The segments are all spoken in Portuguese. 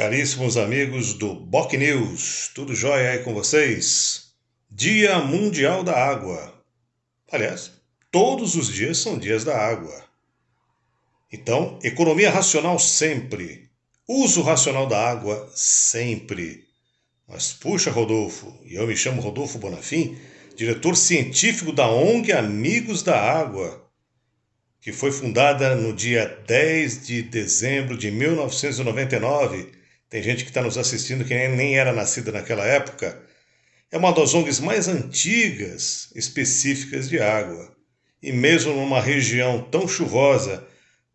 Caríssimos amigos do Boc News, tudo jóia aí com vocês? Dia Mundial da Água. Aliás, todos os dias são dias da água. Então, economia racional sempre. Uso racional da água sempre. Mas puxa, Rodolfo, e eu me chamo Rodolfo Bonafim, diretor científico da ONG Amigos da Água que foi fundada no dia 10 de dezembro de 1999 tem gente que está nos assistindo que nem era nascida naquela época. É uma das ONGs mais antigas específicas de água. E mesmo numa região tão chuvosa,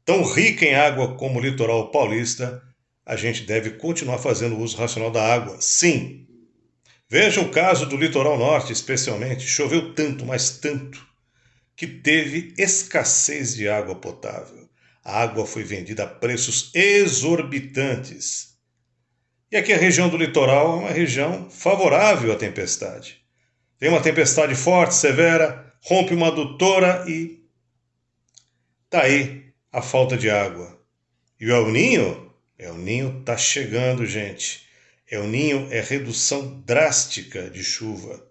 tão rica em água como o litoral paulista, a gente deve continuar fazendo uso racional da água. Sim. Veja o caso do litoral norte, especialmente. Choveu tanto, mas tanto, que teve escassez de água potável. A água foi vendida a preços exorbitantes. E aqui a região do litoral é uma região favorável à tempestade. Tem uma tempestade forte, severa, rompe uma adutora e. Tá aí a falta de água. E o El Ninho? El Ninho tá chegando, gente. El Ninho é redução drástica de chuva.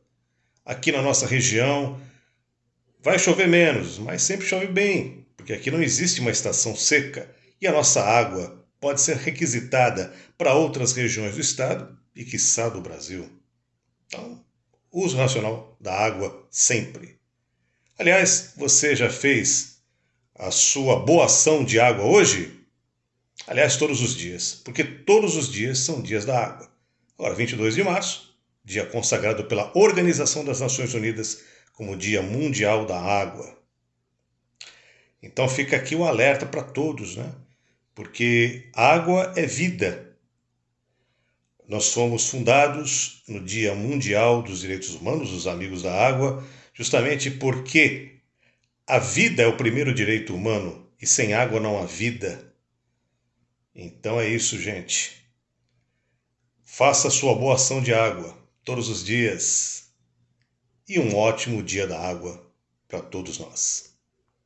Aqui na nossa região vai chover menos, mas sempre chove bem, porque aqui não existe uma estação seca e a nossa água pode ser requisitada para outras regiões do estado e, quiçá, do Brasil. Então, uso racional da água sempre. Aliás, você já fez a sua boa ação de água hoje? Aliás, todos os dias, porque todos os dias são dias da água. Agora, 22 de março, dia consagrado pela Organização das Nações Unidas como Dia Mundial da Água. Então fica aqui o alerta para todos, né? Porque água é vida. Nós fomos fundados no Dia Mundial dos Direitos Humanos, os Amigos da Água, justamente porque a vida é o primeiro direito humano e sem água não há vida. Então é isso, gente. Faça sua boa ação de água todos os dias e um ótimo dia da água para todos nós.